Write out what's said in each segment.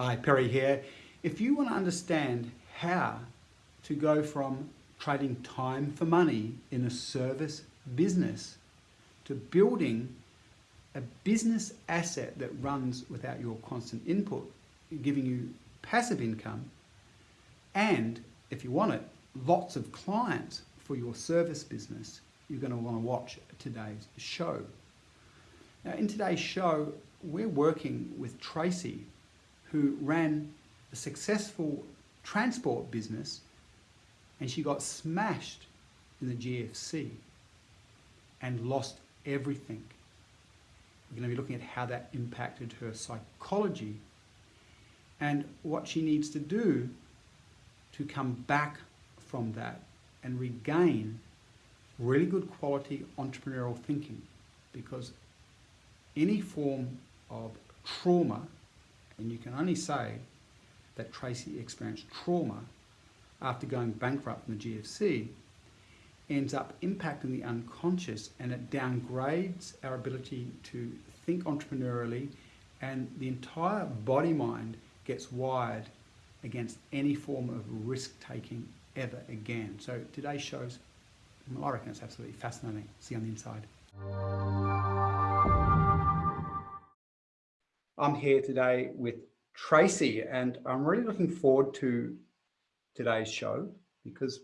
Hi, Perry here. If you want to understand how to go from trading time for money in a service business to building a business asset that runs without your constant input, giving you passive income, and if you want it, lots of clients for your service business, you're going to want to watch today's show. Now, in today's show, we're working with Tracy, who ran a successful transport business and she got smashed in the GFC and lost everything. We're going to be looking at how that impacted her psychology and what she needs to do to come back from that and regain really good quality entrepreneurial thinking because any form of trauma, and you can only say that Tracy experienced trauma after going bankrupt in the GFC, ends up impacting the unconscious and it downgrades our ability to think entrepreneurially and the entire body mind gets wired against any form of risk taking ever again. So today's shows, I reckon it's absolutely fascinating. See you on the inside. I'm here today with Tracy and I'm really looking forward to today's show because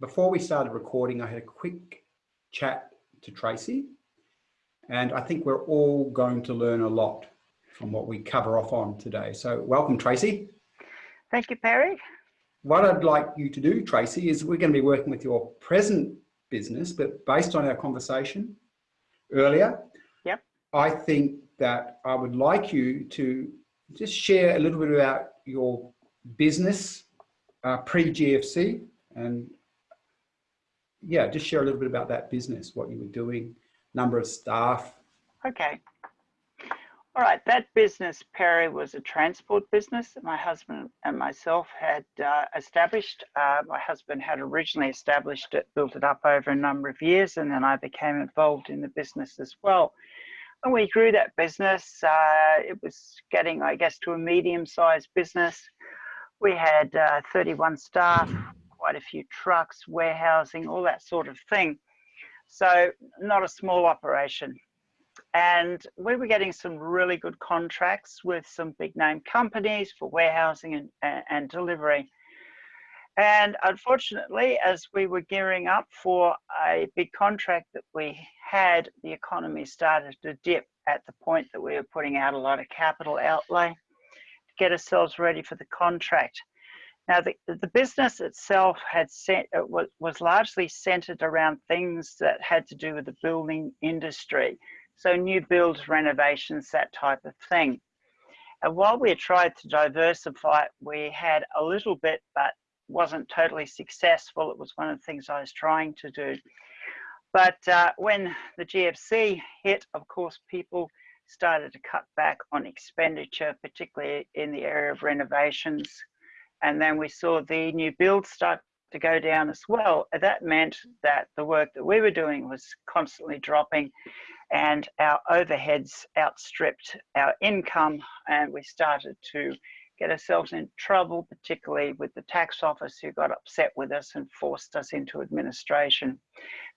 before we started recording, I had a quick chat to Tracy and I think we're all going to learn a lot from what we cover off on today. So welcome, Tracy. Thank you, Perry. What I'd like you to do, Tracy, is we're going to be working with your present business, but based on our conversation earlier, yep. I think that I would like you to just share a little bit about your business uh, pre-GFC and yeah, just share a little bit about that business, what you were doing, number of staff. Okay. All right, that business, Perry, was a transport business that my husband and myself had uh, established. Uh, my husband had originally established it, built it up over a number of years, and then I became involved in the business as well. And we grew that business. Uh, it was getting, I guess, to a medium-sized business. We had uh, 31 staff, quite a few trucks, warehousing, all that sort of thing. So not a small operation and we were getting some really good contracts with some big name companies for warehousing and, and, and, delivery. And unfortunately, as we were gearing up for a big contract that we had, the economy started to dip at the point that we were putting out a lot of capital outlay to get ourselves ready for the contract. Now, the, the business itself had set, it was, was largely centered around things that had to do with the building industry. So new builds, renovations, that type of thing. And while we tried to diversify, we had a little bit, but wasn't totally successful. It was one of the things I was trying to do. But uh, when the GFC hit, of course, people started to cut back on expenditure, particularly in the area of renovations. And then we saw the new builds start to go down as well. That meant that the work that we were doing was constantly dropping and our overheads outstripped our income and we started to get ourselves in trouble, particularly with the tax office who got upset with us and forced us into administration.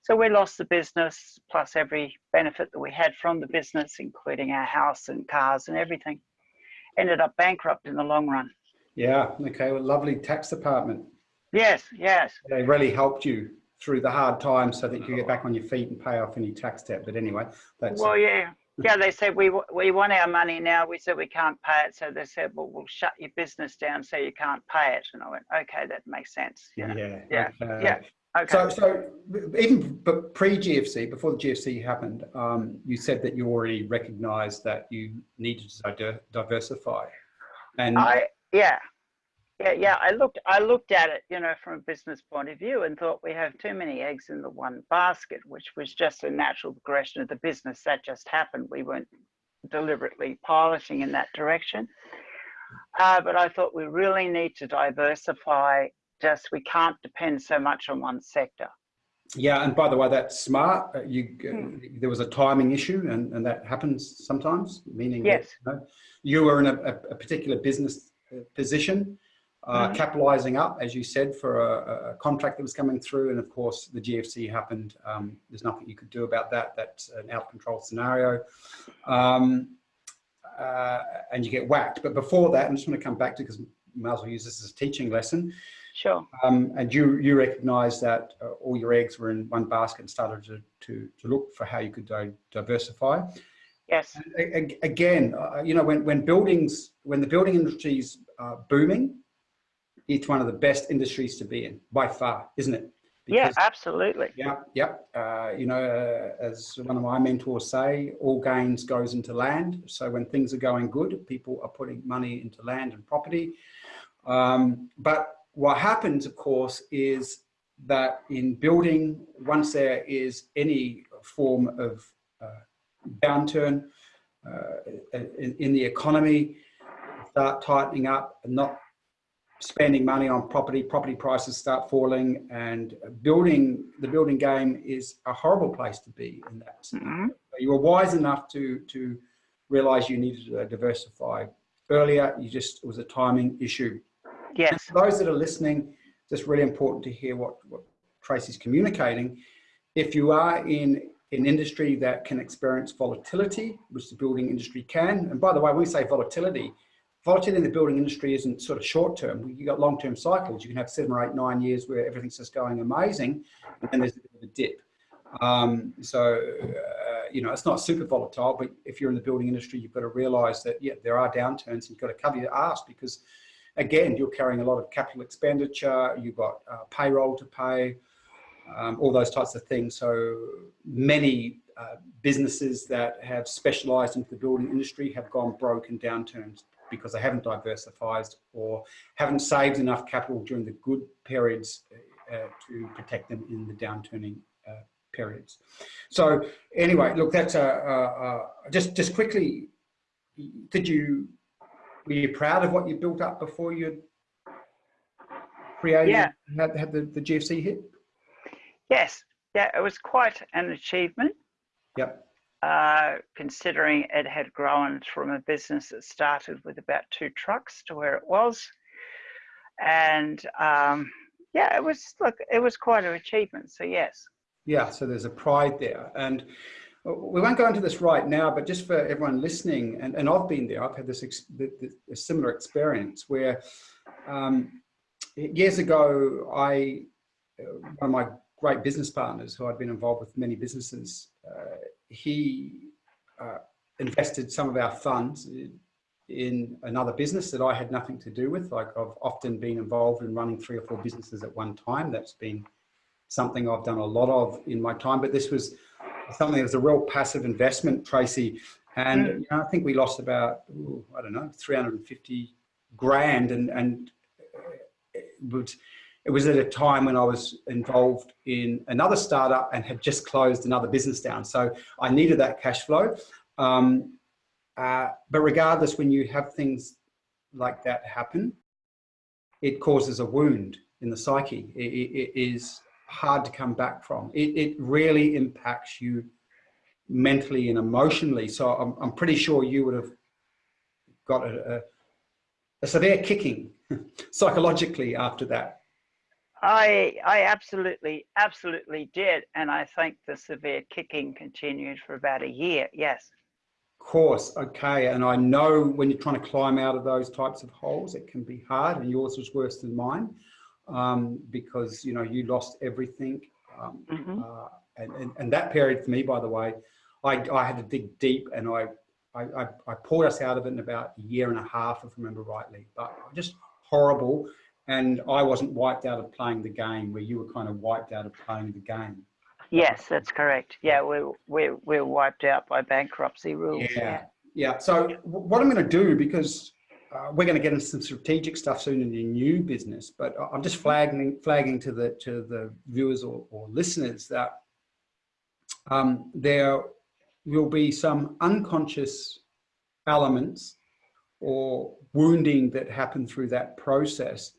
So we lost the business plus every benefit that we had from the business, including our house and cars and everything. Ended up bankrupt in the long run. Yeah, okay, well, lovely tax department. Yes, yes. They really helped you through the hard times so that you get back on your feet and pay off any tax debt. But anyway, that's well, yeah, yeah. They said we we want our money now. We said we can't pay it, so they said, well, we'll shut your business down so you can't pay it. And I went, okay, that makes sense. You know? Yeah, yeah, okay. yeah. Okay. So, so even but pre GFC, before the GFC happened, um, you said that you already recognised that you needed to diversify. And I yeah, yeah, yeah. I looked, I looked at it, you know, from a business point of view, and thought we have too many eggs in the one basket, which was just a natural progression of the business that just happened. We weren't deliberately piloting in that direction. Uh, but I thought we really need to diversify. Just we can't depend so much on one sector. Yeah, and by the way, that's smart. Uh, You, uh, Hmm. there was a timing issue, and, and that happens sometimes. Meaning, that, Yes. you, know, you were in a, a, a particular business uh, position, uh, capitalising up, as you said, for a, a contract that was coming through, and of course, the GFC happened. Um, there's nothing you could do about that. That's an out of control scenario, um, uh, and you get whacked. But before that, I'm just going to come back to because might as well use this as a teaching lesson. Sure. Um, and you you recognised that uh, all your eggs were in one basket and started to, to, to look for how you could di diversify. Yes. A- a- again, uh, you know, when, when buildings, when the building industry's uh, booming, it's one of the best industries to be in by far, isn't it? yeah, absolutely. Yeah, yeah. Uh, you know, uh, as one of my mentors say, all gains goes into land. So when things are going good, people are putting money into land and property. Um, but what happens, of course, is that in building, once there is any form of uh, downturn uh, in, in the economy, start tightening up and not spending money on property, property prices start falling and building, the building game is a horrible place to be in that. Mhm. You were wise enough to, to realize you needed to diversify earlier. You just, it was a timing issue. And Yes. for those that are listening, just really important to hear what, what Tracy's communicating. If you are in an industry that can experience volatility, which the building industry can, and by the way, when we say volatility, volatility in the building industry isn't sort of short term. You've got long term cycles. You can have seven or eight, nine years where everything's just going amazing, and then there's a bit of a dip. Um, so, uh, you know, it's not super volatile, but if you're in the building industry, you've got to realize that, yeah, there are downturns and you've got to cover your ass because, again, you're carrying a lot of capital expenditure, you've got uh, payroll to pay, um, all those types of things. So many uh, businesses that have specialized into the building industry have gone broke in downturns because they haven't diversified or haven't saved enough capital during the good periods uh, to protect them in the downturning uh, periods. So anyway, look, that's a, a, a just just quickly. Did you were you proud of what you built up before you created Yeah. had, had the, the GFC hit? Yes. Yeah, it was quite an achievement. Yep. Uh, considering it had grown from a business that started with about two trucks to where it was. And um, yeah, it was, look, it was quite an achievement. So, yes. Yeah, so there's a pride there. And we won't go into this right now, but just for everyone listening, and, and I've been there, I've had this, ex- th- th- a similar experience where um, years ago, I, uh, one of my great business partners who I'd been involved with many businesses, uh, he uh, invested some of our funds in another business that I had nothing to do with. Like I've often been involved in running three or four businesses at one time. That's been something I've done a lot of in my time, but this was something that was a real passive investment, Tracy. And Mm. you know, I think we lost about, ooh, I don't know, 350 grand. And, and it, was, it was at a time when I was involved in another startup and had just closed another business down. So I needed that cash flow. Um, uh, but regardless, when you have things like that happen, it causes a wound in the psyche. It, it, it is hard to come back from. It, it really impacts you mentally and emotionally. So I'm, I'm pretty sure you would have got a, a, a severe kicking psychologically after that. I, I absolutely, absolutely did. And I think the severe kicking continued for about a year. Yes. Of course okay and i know when you're trying to climb out of those types of holes it can be hard and yours was worse than mine um, because you know you lost everything um, Mhm. uh, and, and, and that period for me by the way i, I had to dig deep and I, I i i pulled us out of it in about a year and a half if i remember rightly but just horrible and i wasn't wiped out of playing the game where you were kind of wiped out of playing the game Yes, that's correct. Yeah, we're, we're, we're wiped out by bankruptcy rules. Yeah. Yeah. So what I'm going to do because uh, we're going to get into some strategic stuff soon in your new business, but I'm just flagging flagging to the to the viewers or, or listeners that um, there will be some unconscious elements or wounding that happen through that process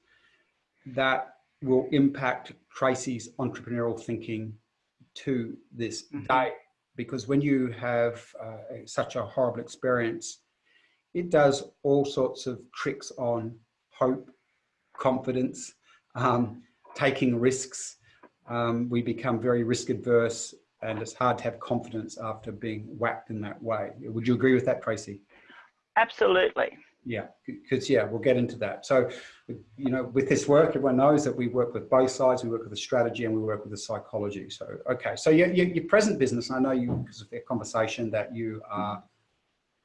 that will impact Tracy's entrepreneurial thinking to this Mhm. day. Because when you have uh, such a horrible experience, it does all sorts of tricks on hope, confidence, um, taking risks. Um, we become very risk adverse and it's hard to have confidence after being whacked in that way. Would you agree with that, Tracy? Absolutely. Yeah, because yeah, we'll get into that. So, you know, with this work, everyone knows that we work with both sides. We work with the strategy and we work with the psychology. So, okay. So your, your, your present business, I know you, because of their conversation, that you are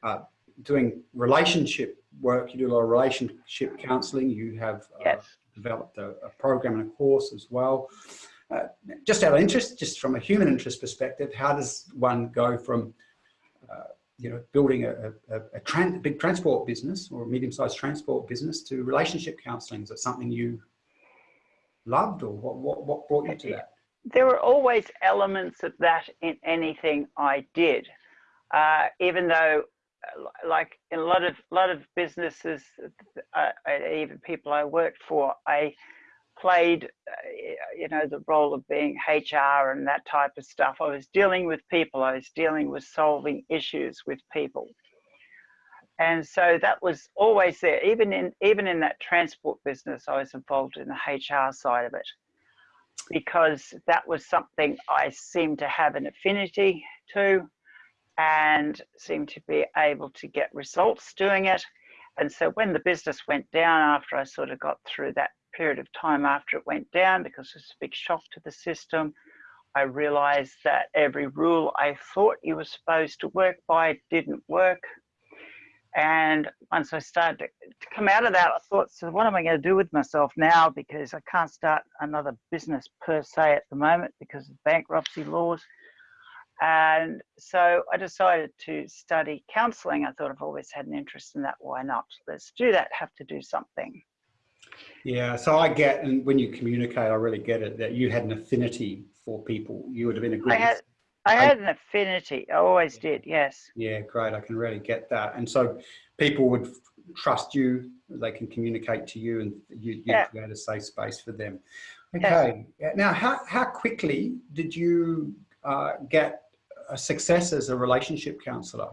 uh, doing relationship work. You do a lot of relationship counseling. You have uh, Yes. developed a, a program and a course as well. Uh, just out of interest, just from a human interest perspective, how does one go from, uh, you know, building a, a, a, big transport business or a medium-sized transport business to relationship counselling? Is it something you loved or what, what, what brought you to that? There were always elements of that in anything I did, uh, even though, uh, like in a lot of lot of businesses, uh, even people I worked for, I played, uh, you know, the role of being HR and that type of stuff. I was dealing with people. I was dealing with solving issues with people. And so that was always there. Even in even in that transport business, I was involved in the HR side of it because that was something I seemed to have an affinity to and seemed to be able to get results doing it. And so when the business went down after I sort of got through that period of time after it went down because it was a big shock to the system. I realized that every rule I thought you were supposed to work by didn't work. And once I started to, come out of that, I thought, so what am I going to do with myself now? Because I can't start another business per se at the moment because of bankruptcy laws. And so I decided to study counseling. I thought I've always had an interest in that. Why not? Let's do that, have to do something. Yeah, so I get, and when you communicate, I really get it, that you had an affinity for people. You would have been a I great. had, I had an affinity. I always did. Yes. Yeah, great. I can really get that. And so people would trust you, they can communicate to you and you, you Yeah. create a safe space for them. Okay. Yeah, Now, how, how quickly did you uh, get a success as a relationship counselor?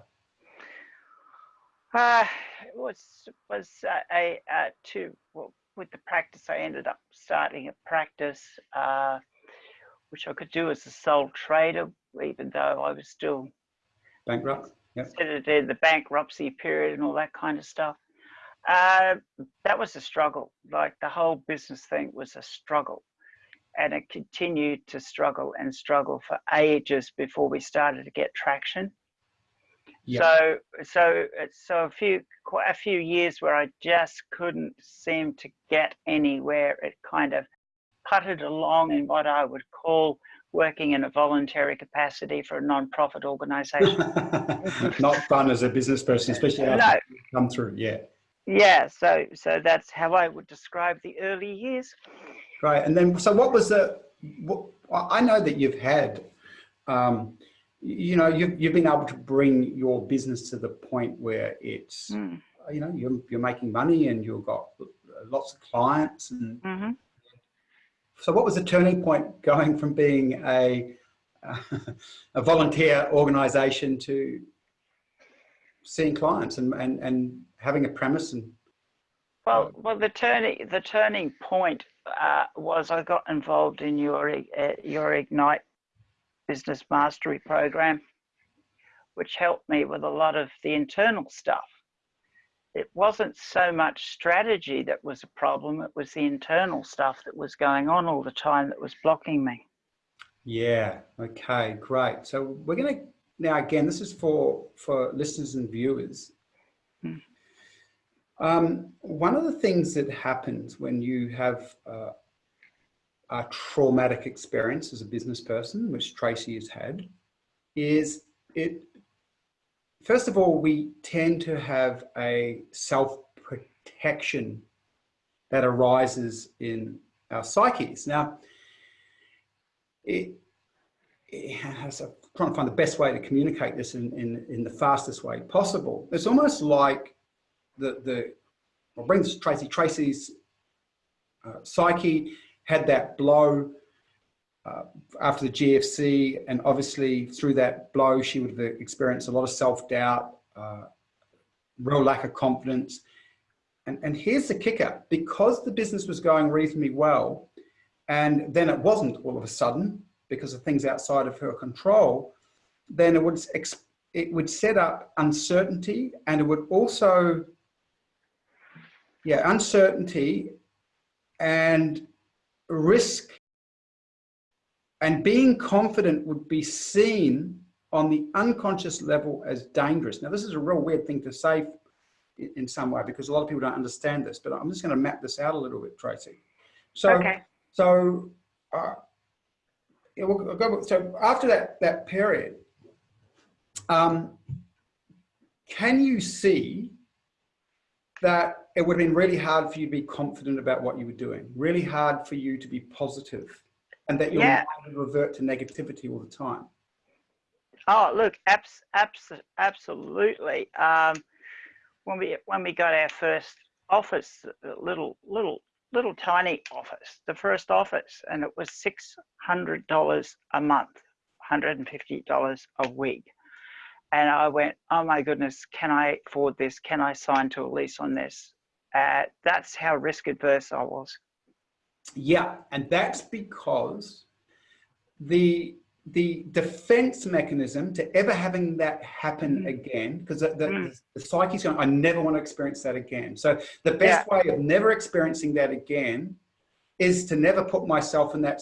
Uh, it was was uh, a uh, to well, with the practice. I ended up starting a practice, uh, which I could do as a sole trader, even though I was still Bankrupt? Yep. the bankruptcy period and all that kind of stuff. Uh, that was a struggle. Like the whole business thing was a struggle. And it continued to struggle and struggle for ages before we started to get traction. Yep. So, so, so a few, quite a few years where I just couldn't seem to get anywhere. It kind of putted along in what I would call working in a voluntary capacity for a non-profit organization. Not fun as a business person, especially after no, you come through. Yeah. yeah. So, so that's how I would describe the early years. Right, And then, so what was the, what, I know that you've had, um, you know, you've, you've been able to bring your business to the point where it's, Mm. you know, you're, you're making money and you've got lots of clients. And hmm so what was the turning point going from being a, a volunteer organization to seeing clients and, and, and having a premise and Well, well, the turning the turning point uh, was I got involved in your uh, your Ignite Business Mastery program, which helped me with a lot of the internal stuff. It wasn't so much strategy that was a problem; it was the internal stuff that was going on all the time that was blocking me. Yeah. Okay. Great. So we're going to now again. This is for for listeners and viewers. Hmm. Um, one of the things that happens when you have uh, a traumatic experience as a business person, which Tracy has had, is it. First of all, we tend to have a self protection that arises in our psyches. Now, it, it has a, trying to find the best way to communicate this in, in, in the fastest way possible. It's almost like the, the I'll bring this Tracy, Tracy's uh, psyche had that blow uh, after the GFC, and obviously through that blow, she would have experienced a lot of self-doubt, uh, real lack of confidence. And, and here's the kicker, because the business was going reasonably well, and then it wasn't all of a sudden, because of things outside of her control, then it would, it would set up uncertainty and it would also, yeah, uncertainty and risk and being confident would be seen on the unconscious level as dangerous. Now, this is a real weird thing to say in some way because a lot of people don't understand this, but I'm just going to map this out a little bit, Tracy. So, okay. so, uh, yeah, we'll go, so after that, that period, um, can you see that it would have been really hard for you to be confident about what you were doing, really hard for you to be positive, and that you're yeah. to revert to negativity all the time? Oh, look, abs abs absolutely. Um, when we when we got our first office, little little little tiny office, the first office, and it was six hundred dollars a month, hundred and fifty dollars a week. And I went, oh my goodness, can I afford this? Can I sign to a lease on this? Uh, that's how risk adverse I was. Yeah, and that's because the the defense mechanism to ever having that happen mm. again, because the, the, mm. the, psyche's going, I never want to experience that again. So the best yeah. way of never experiencing that again is to never put myself in that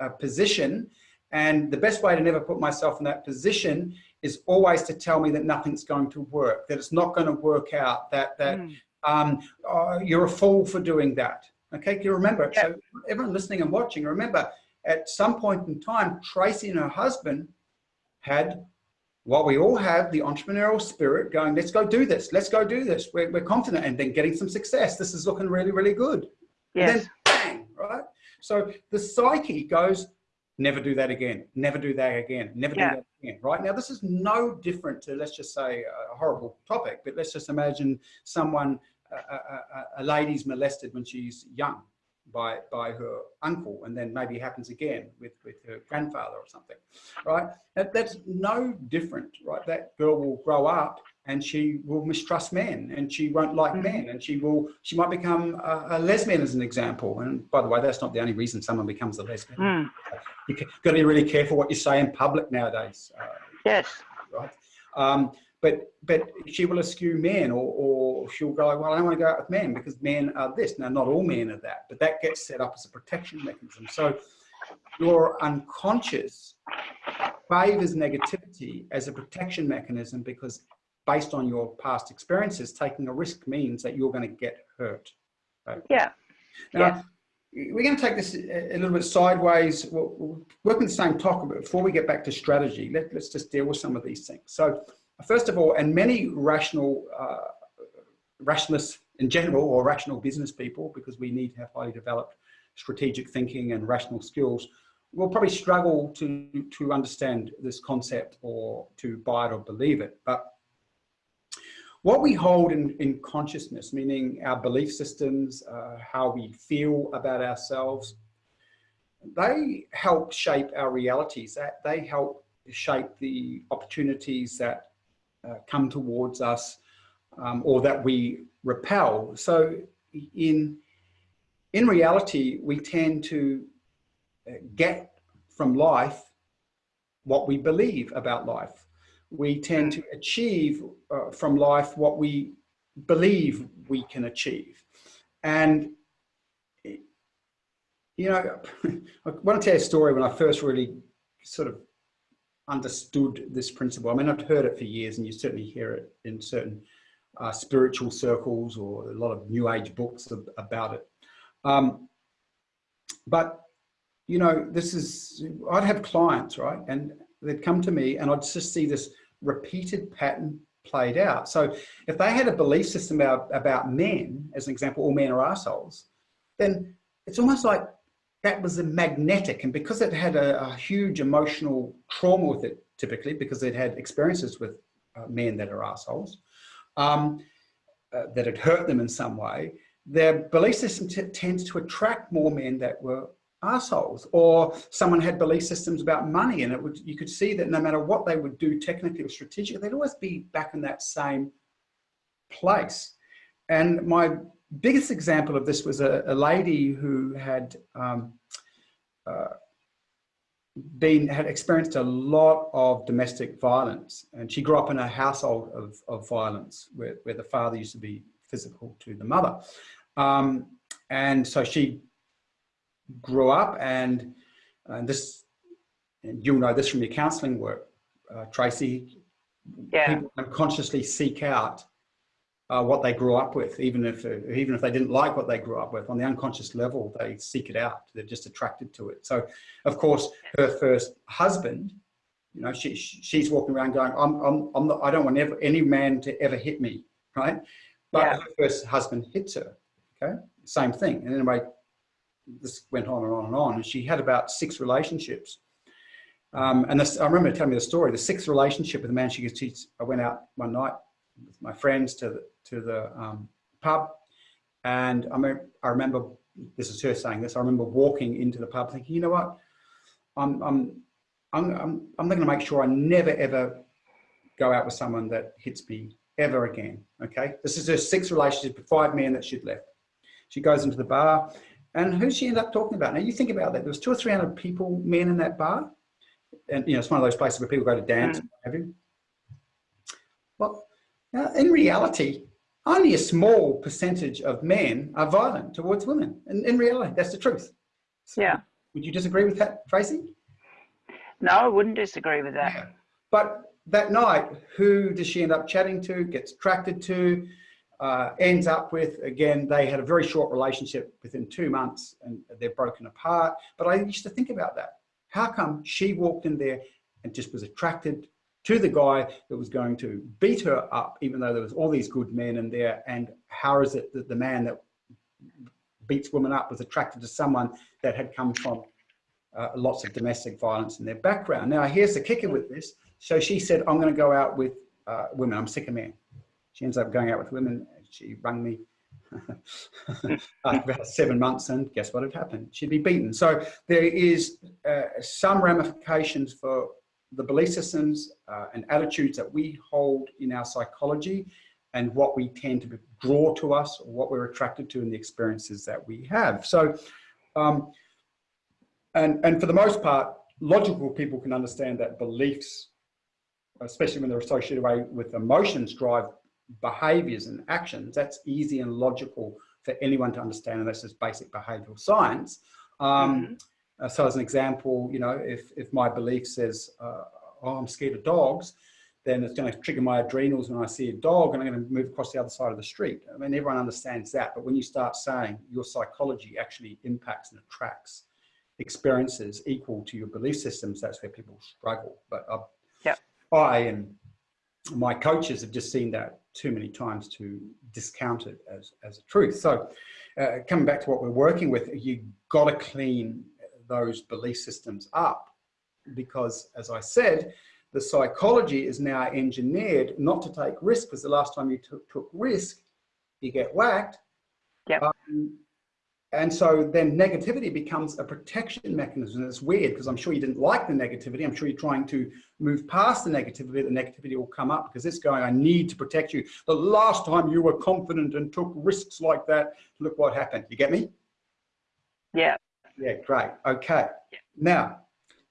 uh, position. And the best way to never put myself in that position is always to tell me that nothing's going to work, that it's not going to work out, that, that mm. Um, oh, you're a fool for doing that. Okay, you remember, yeah. so everyone listening and watching, remember, at some point in time, Tracy and her husband had what we all have, the entrepreneurial spirit going, let's go do this, let's go do this. We're, we're confident and then getting some success. This is looking really, really good. Yes. And then bang, right? So the psyche goes, never do that again, never do that again, never yeah. do that again, right? Now, this is no different to, let's just say, a horrible topic, but let's just imagine someone, a, a, a lady's molested when she's young, by, by her uncle and then maybe happens again with, with her grandfather or something, right? That, that's no different, right? That girl will grow up and she will mistrust men and she won't like mm -hmm. men and she will, she might become a, a, lesbian as an example. And by the way, that's not the only reason someone becomes a lesbian. Mm. You've got to be really careful what you say in public nowadays. Uh, yes. Right. Um, but but she will eschew men or, or she'll go well i don't want to go out with men because men are this. Now not all men are that but that gets set up as a protection mechanism. So your unconscious favors negativity as a protection mechanism because based on your past experiences taking a risk means that you're going to get hurt. Yeah. Now, yeah. we're going to take this a little bit sideways. We'll, we'll work on the same topic, but before we get back to strategy, let, us just deal with some of these things. So First of all, and many rational, uh, rationalists in general, or rational business people, because we need to have highly developed strategic thinking and rational skills, will probably struggle to, to understand this concept or to buy it or believe it. But what we hold in, in consciousness, meaning our belief systems, uh, how we feel about ourselves, they help shape our realities. They help shape the opportunities that uh, come towards us um, or that we repel. So in, in reality, we tend to uh, get from life what we believe about life. We tend to achieve uh, from life what we believe we can achieve. And, you know, I want to tell you a story when I first really sort of understood this principle. I mean, I've heard it for years and you certainly hear it in certain uh, spiritual circles or a lot of new age books about it. Um, but, you know, this is, I'd have clients, right? And they'd come to me and I'd just see this repeated pattern played out. So if they had a belief system about, about men, as an example, all men are assholes, then it's almost like that was a magnetic and because it had a, a, huge emotional trauma with it typically because it had experiences with uh, men that are assholes um, uh, that had hurt them in some way their belief system tends to attract more men that were assholes or someone had belief systems about money and it would you could see that no matter what they would do technically or strategically they'd always be back in that same place. And my biggest example of this was a, a lady who had um, uh, been had experienced a lot of domestic violence. And she grew up in a household of, of violence where, where the father used to be physical to the mother. Um, and so she grew up and, and this, and you'll know this from your counseling work, uh, Tracy, yeah. people unconsciously seek out uh, what they grew up with, even if uh, even if they didn't like what they grew up with. On the unconscious level, they seek it out. They're just attracted to it. So, of course, her first husband, you know, she she's walking around going, "I'm I'm I'm not, I don't want ever, any man to ever hit me," right? But yeah. her first husband hits her. Okay, same thing. And anyway, this went on and on and on. And she had about six relationships. Um, and this, I remember telling me the story. The sixth relationship with the man she teach. I went out one night with my friends to the to the um, pub, and I, mean, I remember this is her saying this. I remember walking into the pub thinking, you know what, I'm I'm I'm I'm, I'm going to make sure I never ever go out with someone that hits me ever again. Okay, this is her sixth relationship with five men that she'd left. She goes into the bar and who she ended up talking about? Now you think about that. There was two or three hundred people, men in that bar, and you know it's one of those places where people go to dance. Mm. Have you? Well, now, in reality, only a small percentage of men are violent towards women. And in reality, that's the truth. So yeah. Would you disagree with that, Tracy? No, I wouldn't disagree with that. Yeah. But that night, who does she end up chatting to, gets attracted to? uh, ends up with, again, they had a very short relationship within two months and they're broken apart. But I used to think about that. How come she walked in there and just was attracted to the guy that was going to beat her up, even though there was all these good men in there? And how is it that the man that beats women up was attracted to someone that had come from uh, lots of domestic violence in their background? Now, here's the kicker with this. So she said, I'm going to go out with uh, women. I'm sick of men. She ends up going out with women. She rang me about seven months and guess what had happened? She'd be beaten. So there is uh, some ramifications for the belief systems uh, and attitudes that we hold in our psychology and what we tend to draw to us or what we're attracted to in the experiences that we have. So, um, and, and for the most part, logical people can understand that beliefs, especially when they're associated away with emotions, drive behaviors and actions, that's easy and logical for anyone to understand, and that's just basic behavioral science. Um, mm -hmm. So as an example, you know, if, if my belief says, uh, oh, I'm scared of dogs, then it's going to trigger my adrenals when I see a dog and I'm going to move across the other side of the street. I mean, everyone understands that. But when you start saying your psychology actually impacts and attracts experiences equal to your belief systems, that's where people struggle. But I, yeah. I and my coaches have just seen that too many times to discount it as, as a truth. So uh, coming back to what we're working with, you got to clean those belief systems up because as I said, the psychology is now engineered not to take risk because the last time you took took risk, you get whacked. Yep. Um, and so then negativity becomes a protection mechanism. It's weird because I'm sure you didn't like the negativity. I'm sure you're trying to move past the negativity. The negativity will come up because it's going, I need to protect you. The last time you were confident and took risks like that, look what happened. You get me? Yeah. Yeah, great. Okay. Yeah. Now,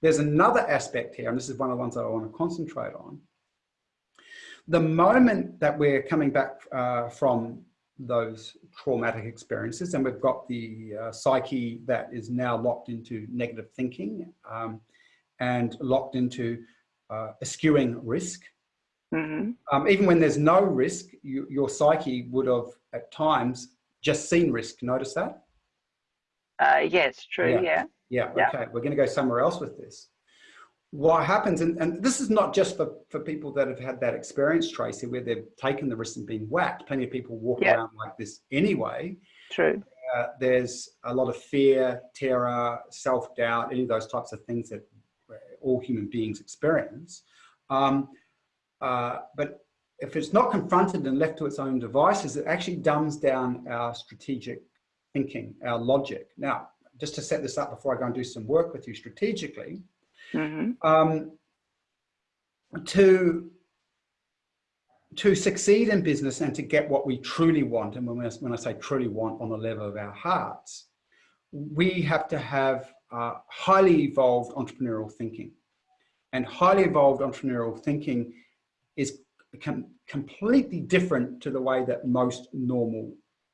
there's another aspect here, and this is one of the ones that I want to concentrate on. The moment that we're coming back uh, from those traumatic experiences and we've got the uh, psyche that is now locked into negative thinking um, and locked into uh, eschewing risk. Mm -hmm. um, even when there's no risk, you, your psyche would have at times just seen risk. Notice that? Uh, yes, true, yeah. Yeah, yeah okay. We're going to go somewhere else with this what happens, and, and this is not just for, for people that have had that experience, Tracy, where they've taken the risk and been whacked. Plenty of people walk yep. around like this anyway. True. Uh, there's a lot of fear, terror, self-doubt, any of those types of things that all human beings experience. Um, uh, but if it's not confronted and left to its own devices, it actually dumbs down our strategic thinking, our logic. Now, just to set this up before I go and do some work with you strategically, hmm um, to to succeed in business and to get what we truly want, and when I, when I say truly want on the level of our hearts, we have to have uh, highly evolved entrepreneurial thinking. And highly evolved entrepreneurial thinking is com completely different to the way that most normal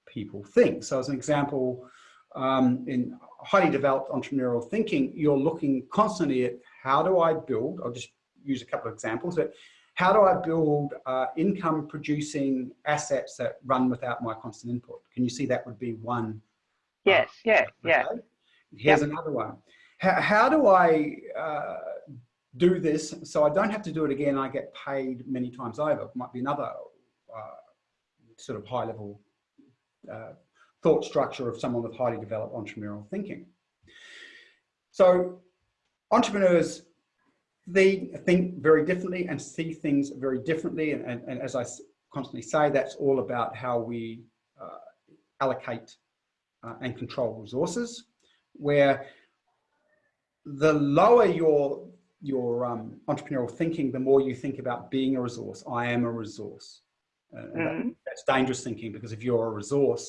people think. So as an example, um, in highly developed entrepreneurial thinking, you're looking constantly at how do I build, I'll just use a couple of examples, but how do I build uh, income producing assets that run without my constant input? Can you see that would be one? Yes, yeah, yeah. Okay. Here's another one. How, how do I uh, do this so I don't have to do it again I get paid many times over? Might be another uh, sort of high level uh, thought structure of someone with highly developed entrepreneurial thinking. So entrepreneurs they think very differently and see things very differently. And, and, and as I constantly say, that's all about how we uh, allocate uh, and control resources, where the lower your, your um, entrepreneurial thinking, the more you think about being a resource. I am a resource. Uh, mm -hmm. that, mm-hmm. that's dangerous thinking because if you're a resource,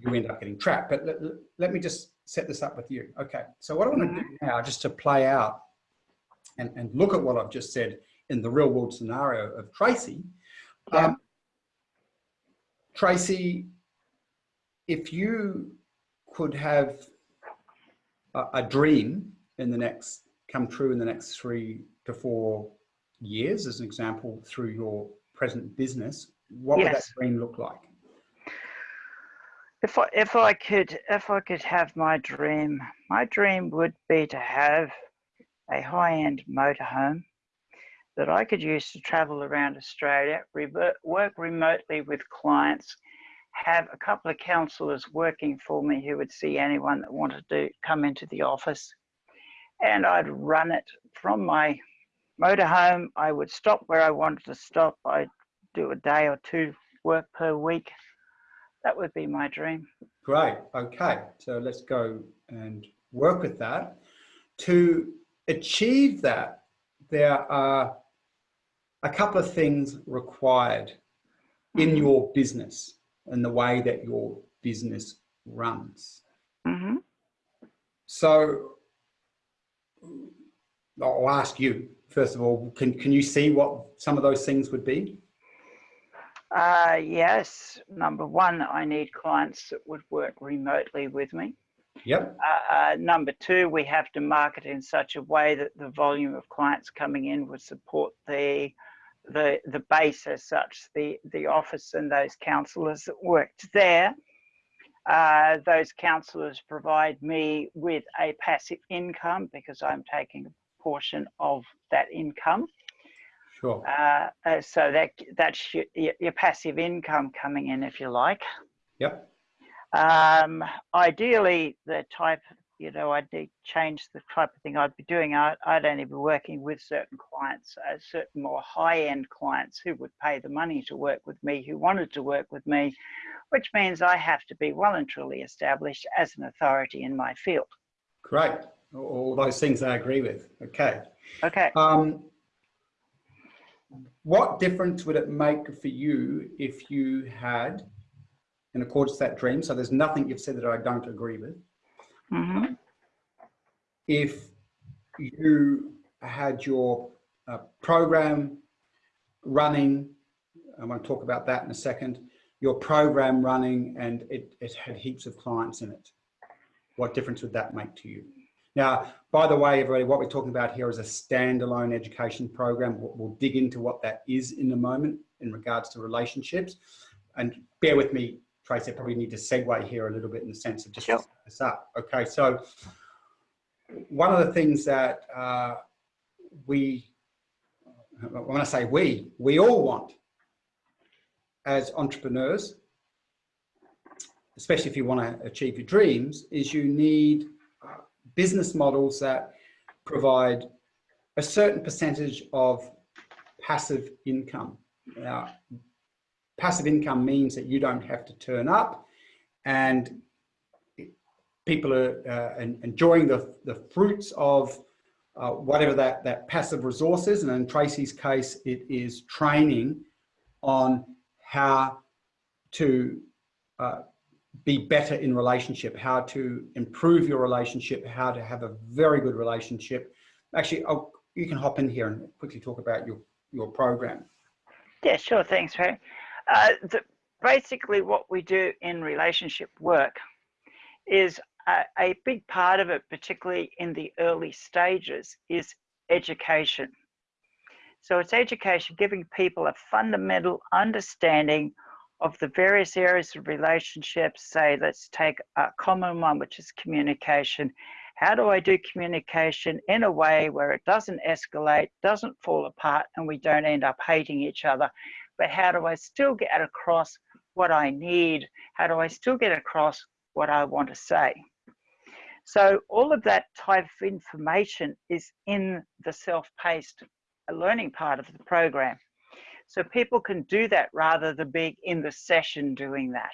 you end up getting trapped. But let, let me just set this up with you. Okay, so what I want to do mm-hmm. now, just to play out and, and look at what I've just said in the real world scenario of Tracy. Yeah. Um, Tracy, if you could have a, a, dream in the next, come true in the next three to four years, as an example, through your present business, what yes. would that dream look like? If I, if I could if I could have my dream, my dream would be to have a high-end motorhome that I could use to travel around Australia, work remotely with clients, have a couple of counsellors working for me who would see anyone that wanted to come into the office. And I'd run it from my motorhome. I would stop where I wanted to stop. I'd do a day or two work per week. That would be my dream. Great. Okay. So let's go and work with that. To achieve that, there are a couple of things required in mm-hmm. your business and the way that your business runs. Mm -hmm. So I'll ask you, first of all, can, can you see what some of those things would be? Uh, yes. Number one, I need clients that would work remotely with me. Yep. Uh, uh, number two, we have to market in such a way that the volume of clients coming in would support the the the base as such, the the office and those counsellors that worked there. Uh, those counsellors provide me with a passive income because I'm taking a portion of that income. Sure. Uh, uh so that that's your, your passive income coming in, if you like. Yep. Um, ideally, the type, you know, I'd change the type of thing I'd be doing. I, would only be working with certain clients, uh, certain more high-end clients who would pay the money to work with me, who wanted to work with me, which means I have to be well and truly established as an authority in my field. Great. All those things I agree with. Okay. Okay. Um, what difference would it make for you if you had in accordance to that dream. So there's nothing you've said that I don't agree with. Mm -hmm. If you had your uh, program running, I want to talk about that in a second, your program running and it, it had heaps of clients in it. What difference would that make to you? Now, by the way, everybody, what we're talking about here is a standalone education program. We'll, we'll dig into what that is in a moment in regards to relationships. And bear with me, Tracy, I probably need to segue here a little bit in the sense of just sure. this up. Okay, so one of the things that uh, we, when I say we, we all want as entrepreneurs, especially if you want to achieve your dreams, is you need business models that provide a certain percentage of passive income. Now, passive income means that you don't have to turn up and people are uh, enjoying the, the fruits of uh, whatever that, that passive resource is. And in Tracy's case, it is training on how to uh, be better in relationship, how to improve your relationship, how to have a very good relationship. Actually, I'll, you can hop in here and quickly talk about your, your program. Yeah, sure. Thanks, Ray. Uh, the, basically, what we do in relationship work is a, a big part of it, particularly in the early stages, is education. So it's education, giving people a fundamental understanding of the various areas of relationships. Say, let's take a common one, which is communication. How do I do communication in a way where it doesn't escalate, doesn't fall apart, and we don't end up hating each other? But how do I still get across what I need? How do I still get across what I want to say? So all of that type of information is in the self-paced learning part of the program. So people can do that rather than being in the session doing that.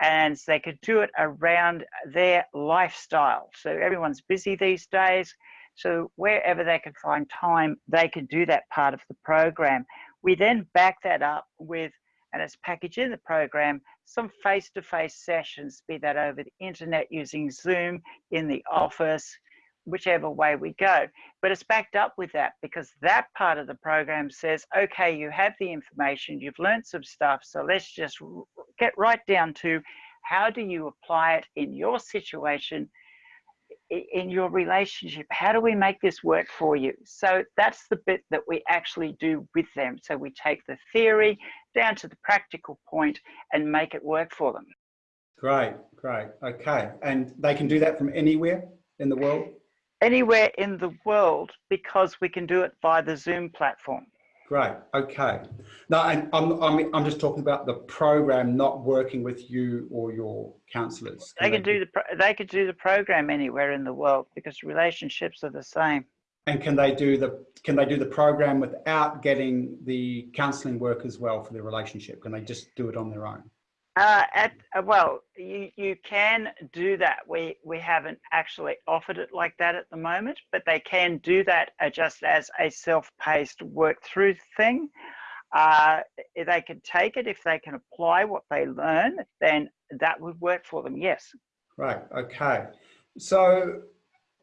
And they could do it around their lifestyle. So everyone's busy these days. So wherever they can find time, they can do that part of the program. We then back that up with and it's packaged in the program, some face-to-face -face sessions, be that over the internet using Zoom, in the office, whichever way we go. But it's backed up with that because that part of the program says, okay, you have the information, you've learned some stuff, so let's just get right down to how do you apply it in your situation in your relationship? How do we make this work for you? So that's the bit that we actually do with them. So we take the theory down to the practical point and make it work for them. Great great. Okay. And they can do that from anywhere in the world anywhere in the world because we can do it via the zoom platform Great. Okay. Now, I'm, I'm, I'm just talking about the program not working with you or your counselors. Can they can do the they could do the program anywhere in the world because relationships are the same. And can they do the can they do the program without getting the counseling work as well for their relationship? Can they just do it on their own? Uh, at uh, well, you you can do that. We we haven't actually offered it like that at the moment, but they can do that uh, just as a self-paced work-through thing. Uh, they can take it if they can apply what they learn, then that would work for them. Yes. Right. Okay. So,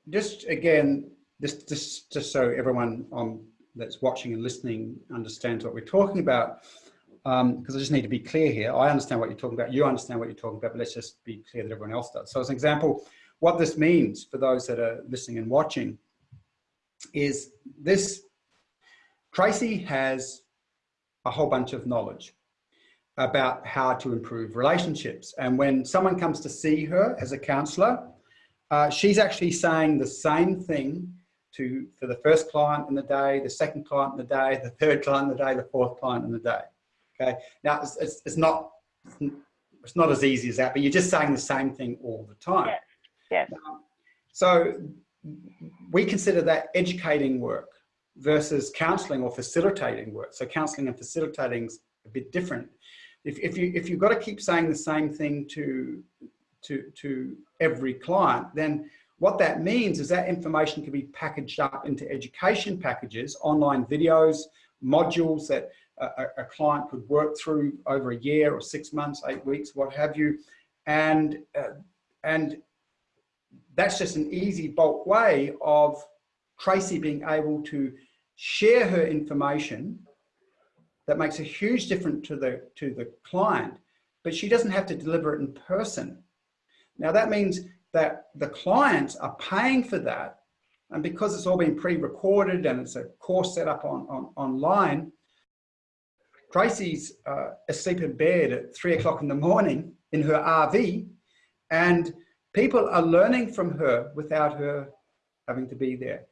just again, just just just so everyone on that's watching and listening understands what we're talking about because um, I just need to be clear here. I understand what you're talking about. You understand what you're talking about, but let's just be clear that everyone else does. So as an example, what this means for those that are listening and watching is this, Tracy has a whole bunch of knowledge about how to improve relationships. And when someone comes to see her as a counselor, uh, she's actually saying the same thing to for the first client in the day, the second client in the day, the third client in the day, the fourth client in the day. Okay. Now it's, it's, it's not it's not as easy as that, but you're just saying the same thing all the time. Yeah. yeah. Um, so we consider that educating work versus counseling or facilitating work. So counseling and facilitating is a bit different. If, if you if you've got to keep saying the same thing to to to every client, then what that means is that information can be packaged up into education packages, online videos, modules that a, a, client could work through over a year or six months, eight weeks, what have you. And, uh, and that's just an easy bulk way of Tracy being able to share her information that makes a huge difference to the, to the client, but she doesn't have to deliver it in person. Now that means that the clients are paying for that. And because it's all been pre-recorded and it's a course set up on, on online, Tracy's uh, asleep in bed at three o'clock in the morning in her RV and people are learning from her without her having to be there.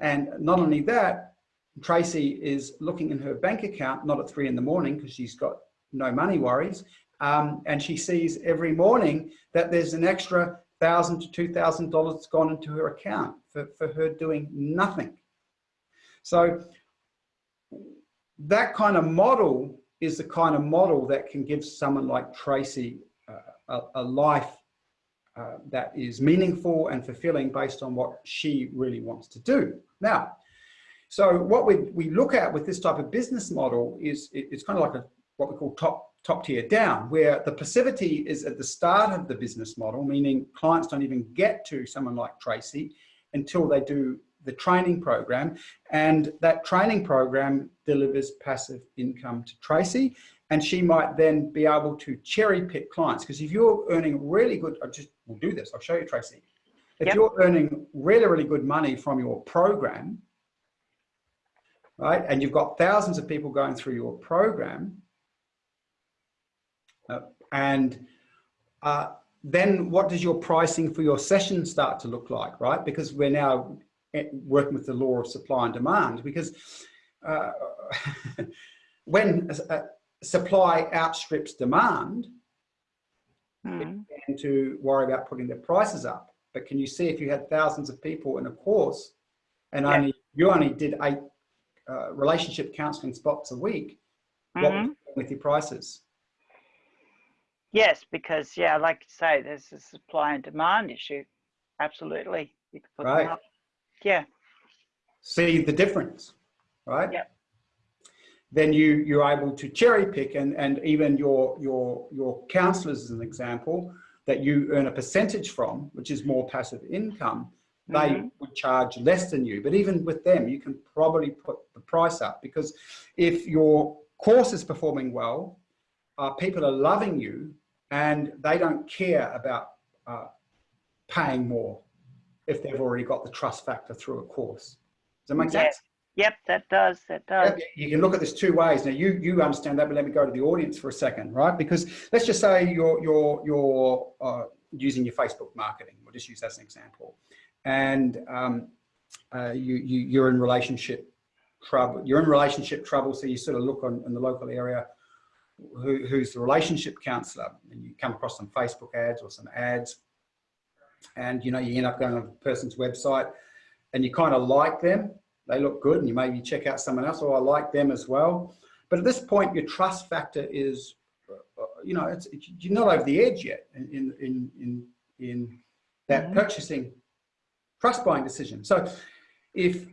And not only that, Tracy is looking in her bank account, not at three in the morning because she's got no money worries. Um, and she sees every morning that there's an extra thousand to two thousand dollars gone into her account for, for her doing nothing. So that kind of model is the kind of model that can give someone like Tracy uh, a, a, life uh, that is meaningful and fulfilling based on what she really wants to do. Now, so what we, we look at with this type of business model is it, it's kind of like a, what we call top, top tier down, where the passivity is at the start of the business model, meaning clients don't even get to someone like Tracy until they do the training program. And that training program delivers passive income to Tracy. And she might then be able to cherry pick clients. Because if you're earning really good, I'll just will do this, I'll show you Tracy. If yep. you're earning really, really good money from your program, right? And you've got thousands of people going through your program. Uh, and uh, then what does your pricing for your session start to look like, right? Because we're now working with the law of supply and demand because uh, when uh, supply outstrips demand, mm. tend to worry about putting their prices up. But can you see if you had thousands of people in a course and yeah. only you only did eight uh, relationship counseling spots a week, mm -hmm. with your prices? Yes, because yeah, like you say, there's a supply and demand issue. Absolutely, you can put right. them up. Yeah. See the difference, right? Yeah. Then you you're able to cherry pick, and and even your your your counselors, as an example, that you earn a percentage from, which is more passive income they mm -hmm. would charge less than you. But even with them, you can probably put the price up because if your course is performing well, uh, people are loving you and they don't care about uh, paying more if they've already got the trust factor through a course. Does that make sense? Yep, that does, that does. You can look at this two ways. Now you you understand that, but let me go to the audience for a second, right? Because let's just say you're you're you're uh, using your Facebook marketing. We'll just use that as an example and um, uh, you, you, you're in relationship trouble. You're in relationship trouble, so you sort of look on in the local area who, who's the relationship counselor, and you come across some Facebook ads or some ads, and you know you end up going on a person's website, and you kind of like them. They look good, and you maybe check out someone else. or oh, I like them as well. But at this point, your trust factor is, uh, you know, it's, it's, you're not over the edge yet in in in in that mm -hmm. purchasing trust buying decision. So if,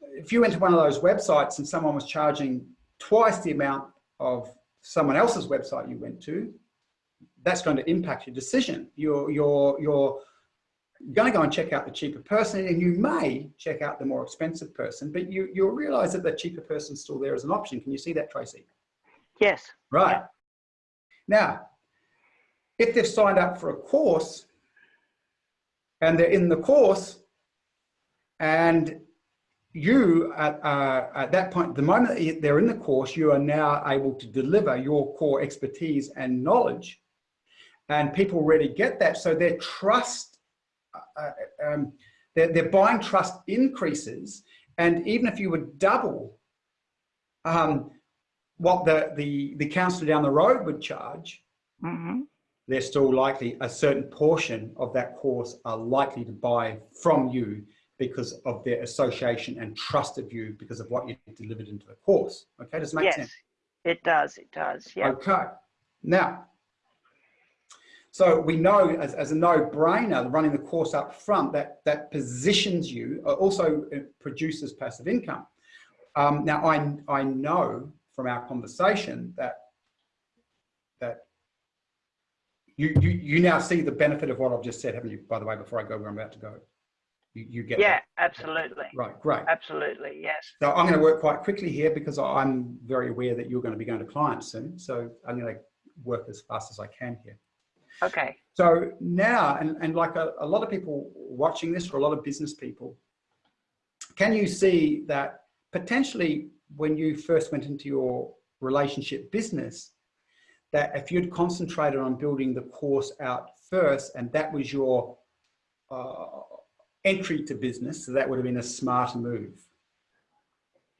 if you went to one of those websites and someone was charging twice the amount of someone else's website you went to, that's going to impact your decision. your your you're, you're going to go and check out the cheaper person and you may check out the more expensive person, but you, you'll realize that the cheaper person's still there as an option. Can you see that, Tracy? Yes. Right. Yeah. Now, if they've signed up for a course and they're in the course, and you, at, uh, at that point, the moment they're in the course, you are now able to deliver your core expertise and knowledge. And people really get that. So their trust, um, their, their buying trust increases. And even if you would double um, what the, the, the counselor down the road would charge, mm -hmm. they're still likely, a certain portion of that course are likely to buy from you because of their association and trust of you because of what you delivered into the course. Okay, does it make yes, sense? it does, it does, yeah. Okay, now, so we know as, as a no-brainer, running the course up front, that, that positions you, uh, also produces passive income. Um, now, I, I know from our conversation that, that you, you, you now see the benefit of what I've just said, haven't you, by the way, before I go where I'm about to go? You, you get yeah, that. absolutely. Right, great. Absolutely, yes. So I'm going to work quite quickly here because I'm very aware that you're going to be going to clients soon. So I'm going to work as fast as I can here. Okay. So now, and, and like a, a lot of people watching this, or a lot of business people, can you see that potentially when you first went into your relationship business, that if you'd concentrated on building the course out first, and that was your uh, entry to business, so that would have been a smarter move.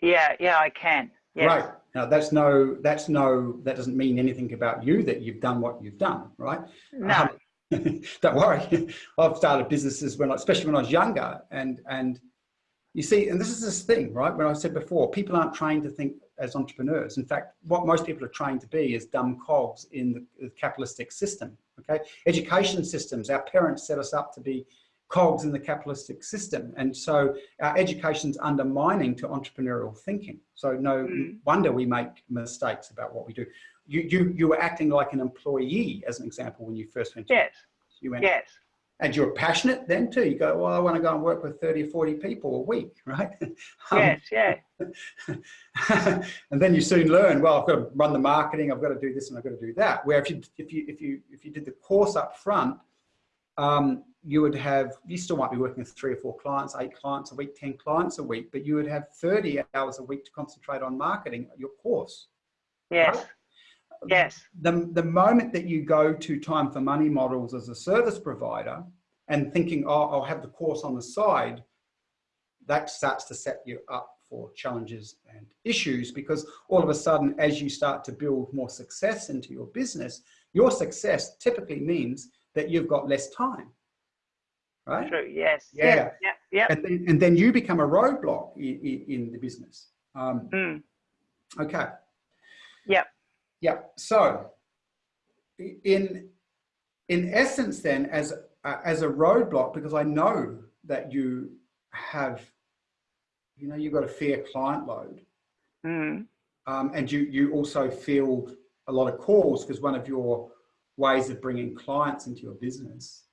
Yeah, yeah, I can. Yes. Right. Now that's no, that's no, that doesn't mean anything about you that you've done what you've done, right? No. Um, don't worry. I've started businesses when, I, especially when I was younger, and and you see, and this is this thing, right? When I said before, people aren't trained to think as entrepreneurs. In fact, what most people are trained to be is dumb cogs in the, the capitalistic system. Okay, education systems. Our parents set us up to be cogs in the capitalistic system, and so our education's undermining to entrepreneurial thinking. So no mm. wonder we make mistakes about what we do. You you you were acting like an employee, as an example, when you first went. Yes. You went, yes and you're passionate then too. You go, well, I want to go and work with 30 or 40 people a week, right? Yes, yeah. and then you soon learn, well, I've got to run the marketing, I've got to do this and I've got to do that. Where if you, if you, if you, if you did the course up front, um, you would have, you still might be working with three or four clients, eight clients a week, 10 clients a week, but you would have 30 hours a week to concentrate on marketing your course. Yes. Right? Yes. The, the moment that you go to time for money models as a service provider and thinking, oh, I'll have the course on the side, that starts to set you up for challenges and issues because all of a sudden, as you start to build more success into your business, your success typically means that you've got less time. Right? True. Yes. Yeah. Yeah. Yeah. And then, and then you become a roadblock in, in, in the business. Um, mm. Okay. Yep. Yeah. So in in essence, then, as uh, as a roadblock, because I know that you have, you know, you've got a fair client load, mm. um, and you you also field a lot of calls because one of your ways of bringing clients into your business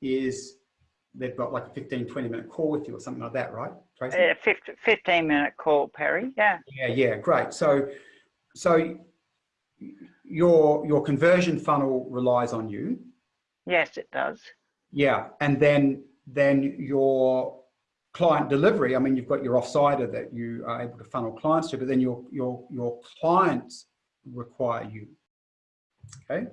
is they've got like a 15 20 minute call with you or something like that right Tracy? Yeah, 15 minute call perry yeah yeah yeah great so so your your conversion funnel relies on you. Yes, it does. Yeah, and then then your client delivery. I mean, you've got your offsider that you are able to funnel clients to, but then your your your clients require you. Okay,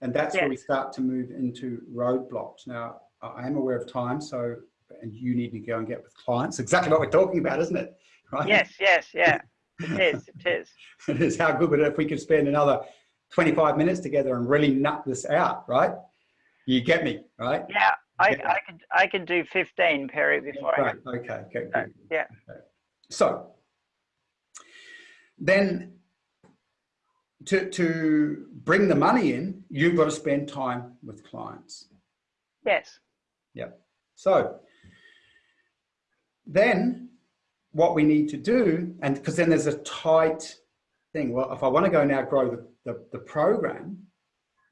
and that's yes. where we start to move into roadblocks. Now, I am aware of time, so and you need to go and get with clients. Exactly what we're talking about, isn't it? Right? Yes, yes, yeah. It is. It is. it is. How good would it if we could spend another 25 minutes together and really nut this out, right? You get me, right? Yeah, I, I can I can do 15, Perry, before right. I Okay, okay, yeah. So then to, to bring the money in, you've got to spend time with clients. Yes. Yep. So then what we need to do, and because then there's a tight thing, well, if I want to go now grow the, the, the program,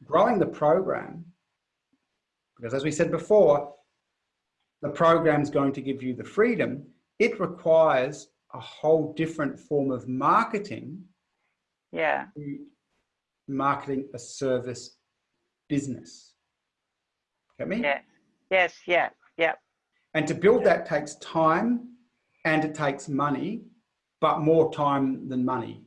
growing the program, because as we said before, the program is going to give you the freedom, it requires a whole different form of marketing. Yeah. Marketing a service business. Get me? Yeah. Yes, yeah, yeah. And to build that takes time and it takes money, but more time than money.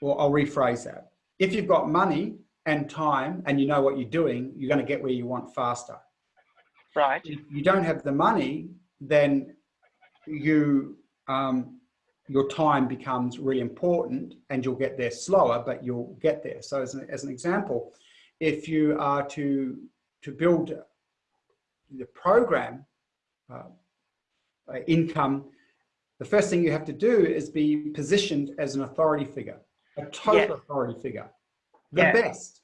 Well, I'll rephrase that. If you've got money and time and you know what you're doing, you're going to get where you want faster. Right. If you don't have the money, then you um, your time becomes really important and you'll get there slower, but you'll get there. So as an, as an example, if you are to, to build the program uh, uh, income, the first thing you have to do is be positioned as an authority figure a total yeah. authority figure, the yeah. best,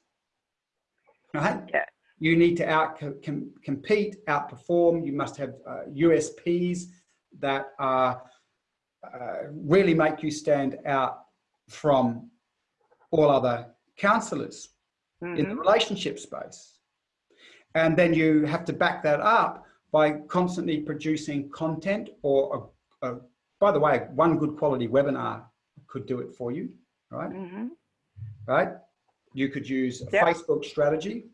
right? Yeah. You need to out com compete, outperform. You must have uh, USPs that are, uh, really make you stand out from all other counselors mm -hmm. in the mm-hmm. relationship space. And then you have to back that up by constantly producing content or, a, a, by the way, one good quality webinar could do it for you right? Mm -hmm. Right? You could use a yep. Facebook strategy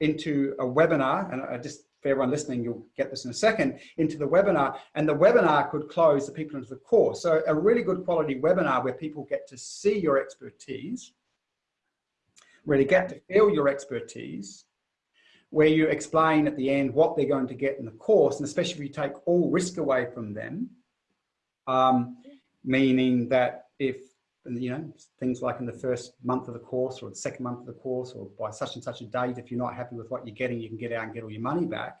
into a webinar, and I just for everyone listening, you'll get this in a second, into the webinar, and the webinar could close the people into the course. So a really good quality webinar where people get to see your expertise, really get to feel your expertise, where you explain at the end what they're going to get in the course, and especially if you take all risk away from them, um, meaning that if you know, things like in the first month of the course or the second month of the course or by such and such a date, if you're not happy with what you're getting, you can get out and get all your money back.